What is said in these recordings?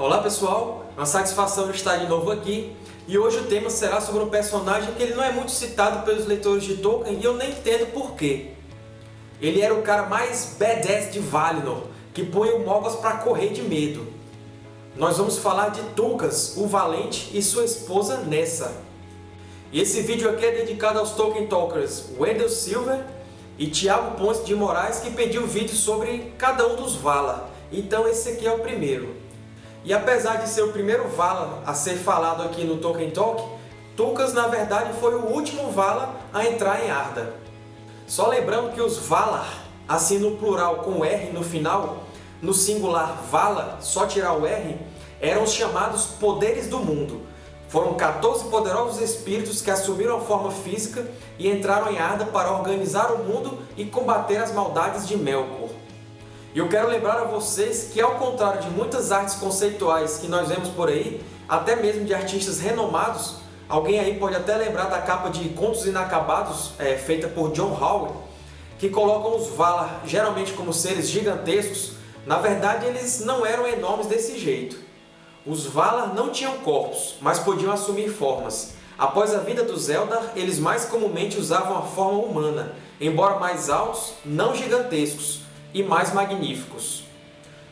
Olá pessoal, uma satisfação estar de novo aqui e hoje o tema será sobre um personagem que ele não é muito citado pelos leitores de Tolkien e eu nem entendo porquê. Ele era o cara mais badass de Valinor, que põe o Morgoth para correr de medo. Nós vamos falar de Tulkas, o Valente, e sua esposa Nessa. E esse vídeo aqui é dedicado aos Tolkien Talkers Wendell Silver e Thiago Ponce de Moraes, que pediu vídeo sobre cada um dos Valar. Então esse aqui é o primeiro. E apesar de ser o primeiro Vala a ser falado aqui no Tolkien Talk, Tulkas na verdade foi o último Vala a entrar em Arda. Só lembrando que os Valar, assim no plural com R no final, no singular Vala, só tirar o R, eram os chamados Poderes do Mundo. Foram 14 poderosos espíritos que assumiram a forma física e entraram em Arda para organizar o mundo e combater as maldades de Melkor. E eu quero lembrar a vocês que, ao contrário de muitas artes conceituais que nós vemos por aí, até mesmo de artistas renomados, alguém aí pode até lembrar da capa de Contos Inacabados, é, feita por John Howard, que colocam os Valar geralmente como seres gigantescos, na verdade eles não eram enormes desse jeito. Os Valar não tinham corpos, mas podiam assumir formas. Após a vida dos Eldar, eles mais comumente usavam a forma humana, embora mais altos, não gigantescos, e mais magníficos.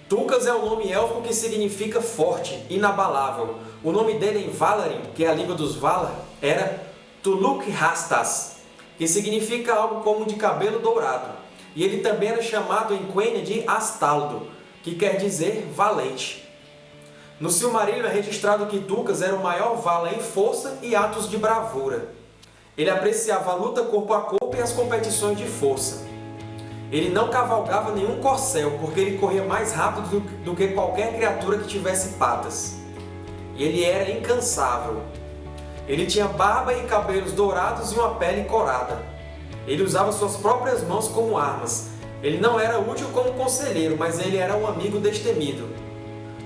Tulkas é o nome élfico que significa forte, inabalável. O nome dele em Valarin, que é a língua dos Valar, era Tuluk Rastas, que significa algo como de cabelo dourado. E ele também era chamado em Quenya de Astaldo, que quer dizer valente. No Silmarillion é registrado que Tulkas era o maior Vala em força e atos de bravura. Ele apreciava a luta corpo a corpo e as competições de força. Ele não cavalgava nenhum corcel, porque ele corria mais rápido do, que qualquer criatura que tivesse patas. E ele era incansável. Ele tinha barba e cabelos dourados e uma pele corada. Ele usava suas próprias mãos como armas. Ele não era útil como conselheiro, mas ele era um amigo destemido.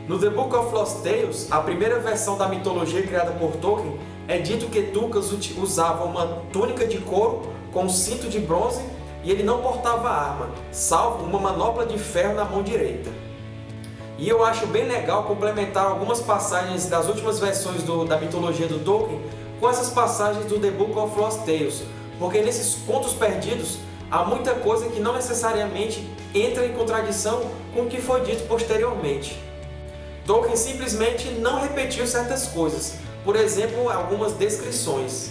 No The Book of Lost Tales, a primeira versão da mitologia criada por Tolkien, é dito que Tulkas usava uma túnica de couro com um cinto de bronze e ele não portava arma, salvo uma manopla de ferro na mão direita. E eu acho bem legal complementar algumas passagens das últimas versões do, da mitologia do Tolkien com essas passagens do The Book of Lost Tales, porque nesses contos perdidos há muita coisa que não necessariamente entra em contradição com o que foi dito posteriormente. Tolkien simplesmente não repetiu certas coisas, por exemplo, algumas descrições.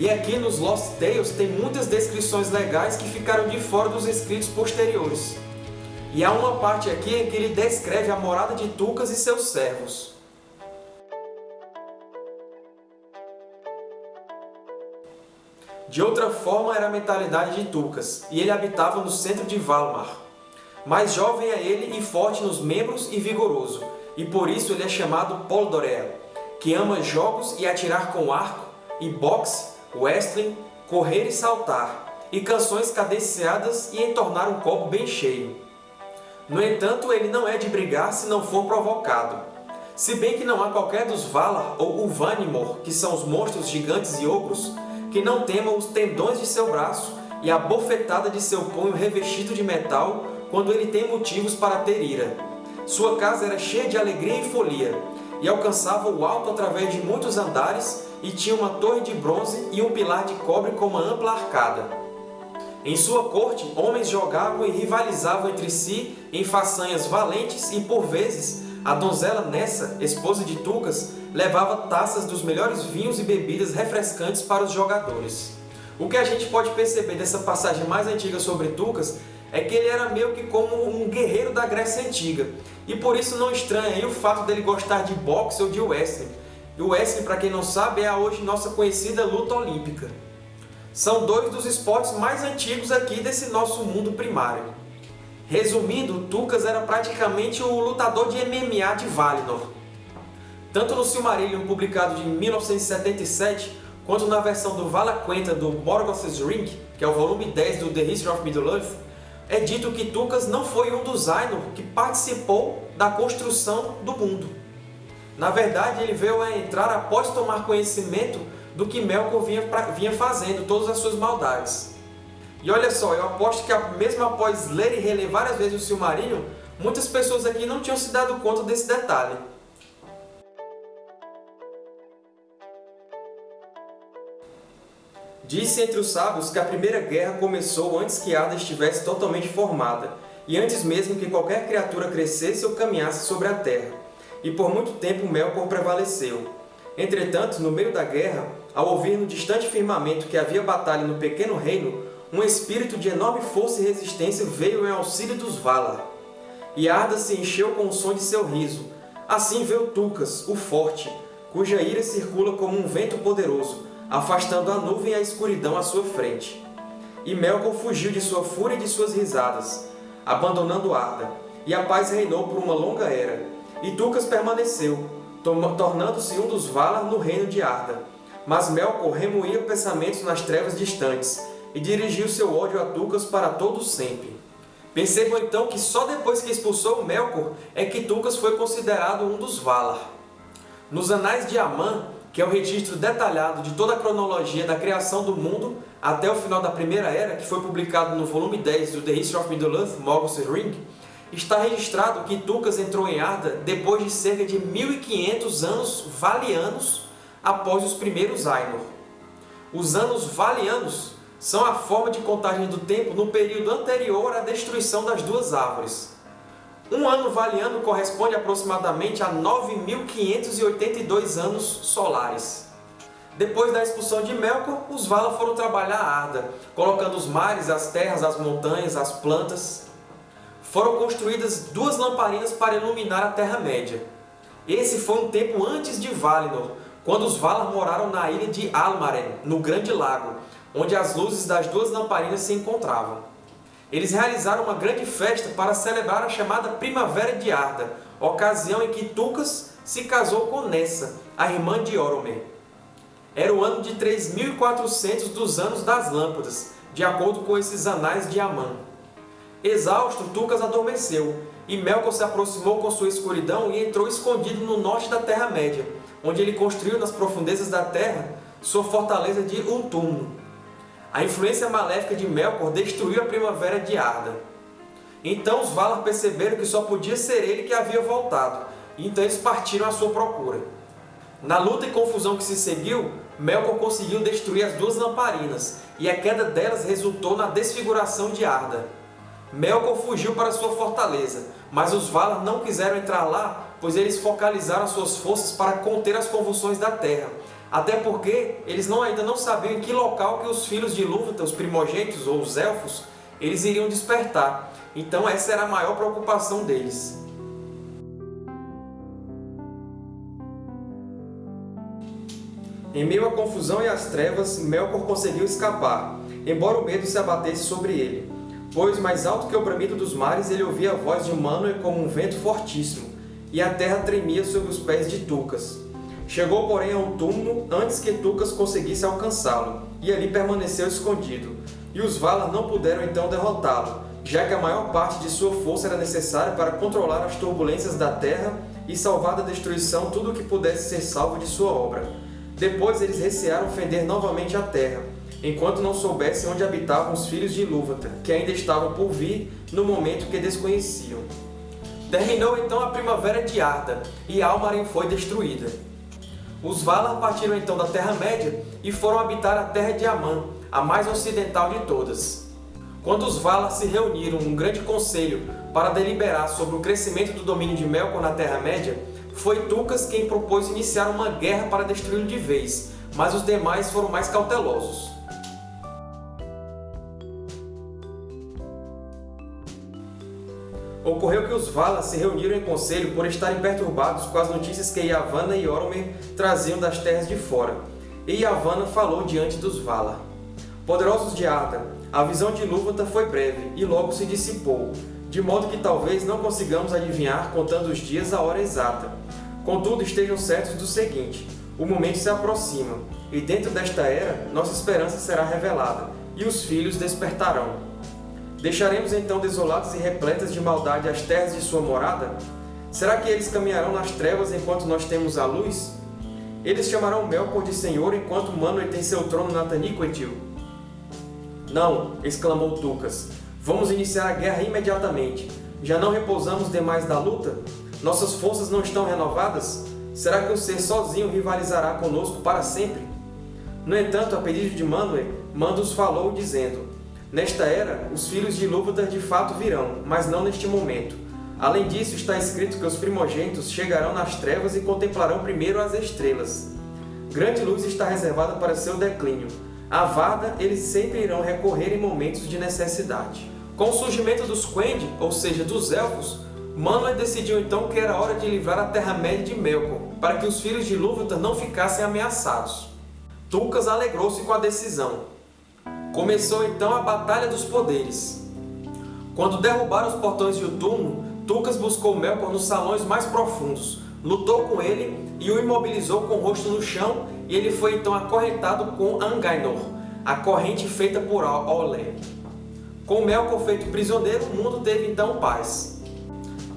E aqui nos Lost Tales tem muitas descrições legais que ficaram de fora dos escritos posteriores. E há uma parte aqui em que ele descreve a morada de Tucas e seus servos. De outra forma era a mentalidade de Tucas, e ele habitava no centro de Valmar. Mais jovem é ele e forte nos membros e vigoroso, e por isso ele é chamado Poldorel, que ama jogos e atirar com arco, e boxe, wrestling, correr e saltar, e canções cadenciadas e entornar um copo bem cheio. No entanto, ele não é de brigar se não for provocado. Se bem que não há qualquer dos Valar ou Uvanimor, que são os monstros gigantes e ogros, que não temam os tendões de seu braço e a bofetada de seu punho revestido de metal quando ele tem motivos para ter ira. Sua casa era cheia de alegria e folia, e alcançava o alto através de muitos andares e tinha uma torre de bronze e um pilar de cobre com uma ampla arcada. Em sua corte, homens jogavam e rivalizavam entre si em façanhas valentes e, por vezes, a donzela Nessa, esposa de Tucas, levava taças dos melhores vinhos e bebidas refrescantes para os jogadores. O que a gente pode perceber dessa passagem mais antiga sobre Tucas é que ele era meio que como um guerreiro da Grécia Antiga, e por isso não estranha o fato dele gostar de boxe ou de wrestling, e o wrestling, para quem não sabe, é a hoje nossa conhecida luta olímpica. São dois dos esportes mais antigos aqui desse nosso mundo primário. Resumindo, Tucas era praticamente o lutador de MMA de Valinor. Tanto no Silmarillion, publicado de 1977, quanto na versão do Valaquenta do Morgoth's Ring, que é o volume 10 do The History of Middle-earth, é dito que Tucas não foi um dos Ainur que participou da construção do mundo. Na verdade, ele veio a entrar após tomar conhecimento do que Melkor vinha, vinha fazendo, todas as suas maldades. E olha só, eu aposto que mesmo após ler e reler várias vezes o Silmarillion, muitas pessoas aqui não tinham se dado conta desse detalhe. Disse entre os sábios que a Primeira Guerra começou antes que Arda estivesse totalmente formada, e antes mesmo que qualquer criatura crescesse ou caminhasse sobre a Terra. E por muito tempo Melkor prevaleceu. Entretanto, no meio da guerra, ao ouvir no distante firmamento que havia batalha no pequeno reino, um espírito de enorme força e resistência veio em auxílio dos Valar. E Arda se encheu com o som de seu riso. Assim veio Tucas, o Forte, cuja ira circula como um vento poderoso, afastando a nuvem e a escuridão à sua frente. E Melkor fugiu de sua fúria e de suas risadas, abandonando Arda, e a paz reinou por uma longa era. E Tucas permaneceu, tornando-se um dos Valar no reino de Arda. Mas Melkor remoía pensamentos nas trevas distantes, e dirigiu seu ódio a Tucas para todo sempre. Percebam então que só depois que expulsou Melkor é que Tucas foi considerado um dos Valar. Nos Anais de Aman, que é o registro detalhado de toda a cronologia da criação do mundo até o final da Primeira Era, que foi publicado no volume 10 do The History of Middle-earth, Morgoth's Ring, está registrado que Tucas entrou em Arda depois de cerca de 1500 anos valianos após os primeiros Ainur. Os anos valianos são a forma de contagem do tempo no período anterior à destruição das duas árvores. Um ano valiano corresponde aproximadamente a 9.582 anos solares. Depois da expulsão de Melkor, os Valar foram trabalhar a Arda, colocando os mares, as terras, as montanhas, as plantas. Foram construídas duas lamparinas para iluminar a Terra-média. Esse foi um tempo antes de Valinor, quando os Valar moraram na ilha de Almaren, no Grande Lago, onde as luzes das duas lamparinas se encontravam. Eles realizaram uma grande festa para celebrar a chamada Primavera de Arda, ocasião em que Tucas se casou com Nessa, a irmã de Oromer. Era o ano de 3.400 dos Anos das Lâmpadas, de acordo com esses anais de Amã. Exausto, Tucas adormeceu, e Melkor se aproximou com sua escuridão e entrou escondido no norte da Terra-média, onde ele construiu nas profundezas da terra sua fortaleza de Untúmulo. A influência maléfica de Melkor destruiu a primavera de Arda. Então os Valar perceberam que só podia ser ele que havia voltado, então eles partiram à sua procura. Na luta e confusão que se seguiu, Melkor conseguiu destruir as duas lamparinas, e a queda delas resultou na desfiguração de Arda. Melkor fugiu para sua fortaleza, mas os Valar não quiseram entrar lá, pois eles focalizaram suas forças para conter as convulsões da Terra, até porque eles não, ainda não sabiam em que local que os filhos de Ilúvatar, os primogênitos ou os Elfos, eles iriam despertar. Então essa era a maior preocupação deles. Em meio à confusão e às trevas, Melkor conseguiu escapar, embora o medo se abatesse sobre ele. Pois, mais alto que o bramido dos mares, ele ouvia a voz de Manwë como um vento fortíssimo, e a terra tremia sob os pés de Tucas. Chegou, porém, ao túmulo antes que Tucas conseguisse alcançá-lo, e ali permaneceu escondido. E os Valar não puderam então derrotá-lo, já que a maior parte de sua força era necessária para controlar as turbulências da terra e salvar da destruição tudo o que pudesse ser salvo de sua obra. Depois eles recearam fender novamente a terra, enquanto não soubessem onde habitavam os filhos de Ilúvatar, que ainda estavam por vir no momento que desconheciam. Terminou então a primavera de Arda, e Almarin foi destruída. Os Valar partiram então da Terra-média e foram habitar a Terra de Amã, a mais ocidental de todas. Quando os Valar se reuniram num grande conselho para deliberar sobre o crescimento do domínio de Melkor na Terra-média, foi Tucas quem propôs iniciar uma guerra para destruí-lo de vez, mas os demais foram mais cautelosos. Ocorreu que os Valar se reuniram em conselho por estarem perturbados com as notícias que Yavanna e Oromer traziam das terras de fora. E Yavanna falou diante dos Valar. Poderosos de Arda, a visão de Ilúvatar foi breve e logo se dissipou, de modo que talvez não consigamos adivinhar contando os dias a hora exata. Contudo, estejam certos do seguinte, o momento se aproxima, e dentro desta era, nossa esperança será revelada, e os filhos despertarão. Deixaremos então desoladas e repletas de maldade as terras de sua morada? Será que eles caminharão nas trevas enquanto nós temos a luz? Eles chamarão Melkor de Senhor enquanto Manwë tem seu trono na Taniquetil? Não, exclamou Tucas. Vamos iniciar a guerra imediatamente. Já não repousamos demais da luta? Nossas forças não estão renovadas? Será que o ser sozinho rivalizará conosco para sempre? No entanto, a pedido de Manwë, Mandos falou, dizendo Nesta era, os filhos de Ilúvatar de fato virão, mas não neste momento. Além disso, está escrito que os primogênitos chegarão nas trevas e contemplarão primeiro as estrelas. Grande luz está reservada para seu declínio. A Vada eles sempre irão recorrer em momentos de necessidade. Com o surgimento dos Quendi, ou seja, dos Elfos, Manwë decidiu então que era hora de livrar a Terra-média de Melkor, para que os filhos de Ilúvatar não ficassem ameaçados. Tulkas alegrou-se com a decisão, Começou então a Batalha dos Poderes. Quando derrubaram os portões de Utumno, Tucas buscou Melkor nos salões mais profundos, lutou com ele e o imobilizou com o rosto no chão e ele foi então acorrentado com Angainor, a corrente feita por Olé. Com Melkor feito prisioneiro, o mundo teve então paz.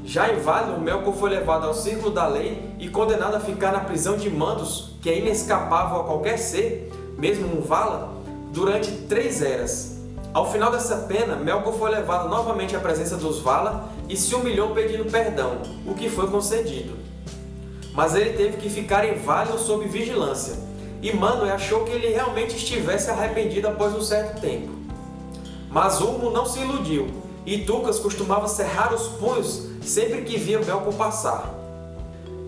Já em Valinor, Melkor foi levado ao Círculo da Lei e condenado a ficar na prisão de Mandos, que é inescapável a qualquer ser, mesmo um Vala, durante três eras. Ao final dessa pena, Melkor foi levado novamente à presença dos Valar e se humilhou pedindo perdão, o que foi concedido. Mas ele teve que ficar em Valinor sob vigilância, e Manwë achou que ele realmente estivesse arrependido após um certo tempo. Mas Ulmo não se iludiu, e Tucas costumava cerrar os punhos sempre que via Melkor passar.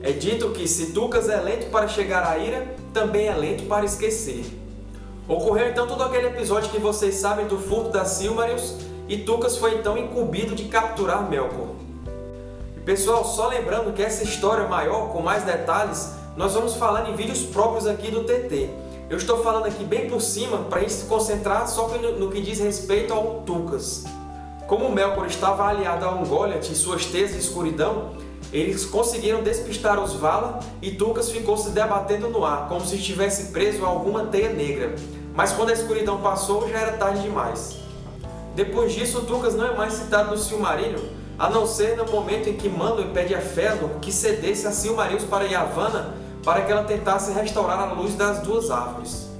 É dito que se Tucas é lento para chegar à ira, também é lento para esquecer. Ocorreu então todo aquele episódio que vocês sabem do furto das Silmarils, e Tucas foi então incumbido de capturar Melkor. E pessoal, só lembrando que essa história maior, com mais detalhes, nós vamos falar em vídeos próprios aqui do TT. Eu estou falando aqui bem por cima para a gente se concentrar só no que diz respeito ao Tucas. Como Melkor estava aliado a Ungoliath e suas teias de escuridão, eles conseguiram despistar os Vala e Tucas ficou se debatendo no ar, como se estivesse preso a alguma teia negra. Mas quando a escuridão passou, já era tarde demais. Depois disso, Tucas não é mais citado no Silmarillion, a não ser no momento em que Manwë pede a Fëanor que cedesse a Silmarils para Yavanna para que ela tentasse restaurar a luz das duas árvores.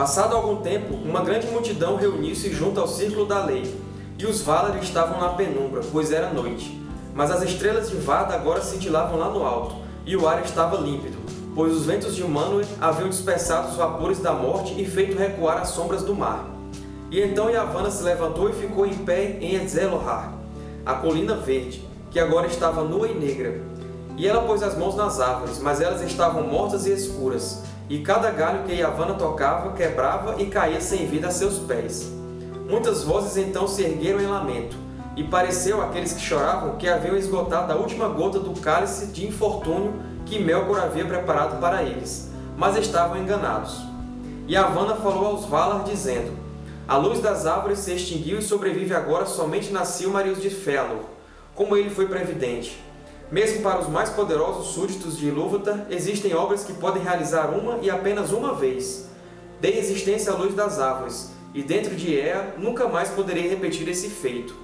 Passado algum tempo, uma grande multidão reuniu-se junto ao Círculo da Lei, e os Valar estavam na penumbra, pois era noite. Mas as estrelas de Vada agora cintilavam lá no alto, e o ar estava límpido, pois os ventos de Manwë haviam dispersado os vapores da morte e feito recuar as sombras do mar. E então Yavanna se levantou e ficou em pé em Ezelohar, a colina verde, que agora estava nua e negra. E ela pôs as mãos nas árvores, mas elas estavam mortas e escuras, e cada galho que Yavanna tocava quebrava e caía sem vida a seus pés. Muitas vozes então se ergueram em lamento, e pareceu àqueles que choravam que haviam esgotado a última gota do cálice de infortúnio que Melkor havia preparado para eles, mas estavam enganados. Yavanna falou aos Valar, dizendo, A luz das árvores se extinguiu e sobrevive agora somente na Silmarils de Fëanor, como ele foi previdente. Mesmo para os mais poderosos súditos de Ilúvatar, existem obras que podem realizar uma e apenas uma vez. Dei existência à luz das árvores, e dentro de Ea nunca mais poderei repetir esse feito.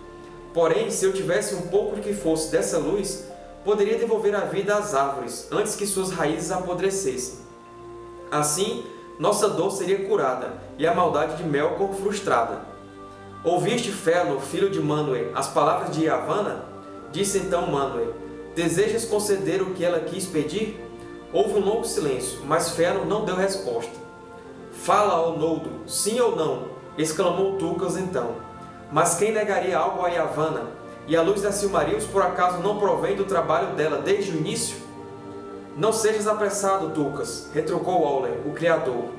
Porém, se eu tivesse um pouco que fosse dessa luz, poderia devolver a vida às árvores, antes que suas raízes apodrecessem. Assim, nossa dor seria curada, e a maldade de Melkor frustrada. Ouviste, Fëanor, filho de Manwë, as palavras de Yavanna? Disse então Manwë, Desejas conceder o que ela quis pedir? Houve um longo silêncio, mas Fëanor não deu resposta. Fala, ó Noldo, sim ou não? exclamou Tucas então. Mas quem negaria algo a Yavanna? E a luz da Silmarils por acaso não provém do trabalho dela desde o início? Não sejas apressado, Tucas, retrucou Olé, o Criador.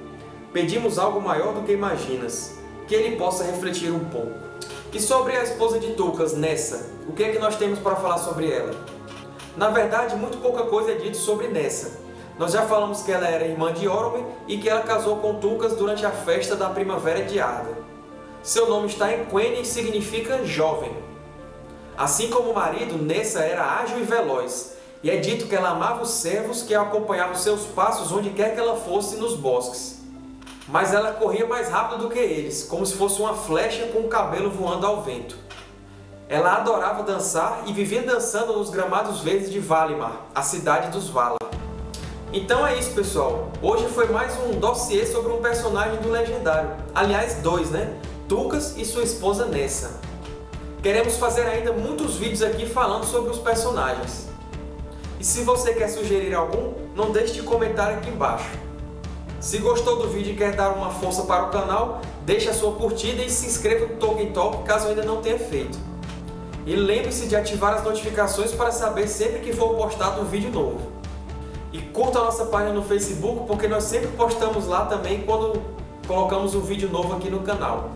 Pedimos algo maior do que imaginas, que ele possa refletir um pouco. E sobre a esposa de Tucas, Nessa, o que é que nós temos para falar sobre ela? Na verdade, muito pouca coisa é dito sobre Nessa. Nós já falamos que ela era irmã de Orome e que ela casou com Tucas durante a festa da primavera de Arda. Seu nome está em Quenya e significa jovem. Assim como o marido, Nessa era ágil e veloz, e é dito que ela amava os servos que acompanhavam seus passos onde quer que ela fosse nos bosques. Mas ela corria mais rápido do que eles, como se fosse uma flecha com o cabelo voando ao vento. Ela adorava dançar e vivia dançando nos gramados verdes de Valimar, a cidade dos Valar. Então é isso, pessoal. Hoje foi mais um dossiê sobre um personagem do Legendário. Aliás, dois, né? Tucas e sua esposa Nessa. Queremos fazer ainda muitos vídeos aqui falando sobre os personagens. E se você quer sugerir algum, não deixe de comentar aqui embaixo. Se gostou do vídeo e quer dar uma força para o canal, deixe a sua curtida e se inscreva no Tolkien Talk caso ainda não tenha feito. E lembre-se de ativar as notificações para saber sempre que for postado um vídeo novo. E curta a nossa página no Facebook, porque nós sempre postamos lá também quando colocamos um vídeo novo aqui no canal.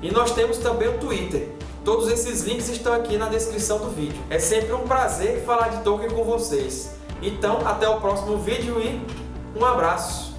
E nós temos também o Twitter. Todos esses links estão aqui na descrição do vídeo. É sempre um prazer falar de Tolkien com vocês. Então, até o próximo vídeo e um abraço!